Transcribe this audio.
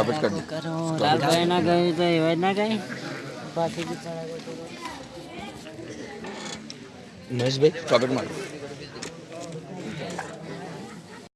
Stop જ કરી. દે કરો લાલભાઈ ના ગયું તો એવા જ ના ગઈ. પાછી બી ચડાવે તો મહેશભાઈ સ્ટોપ મારો.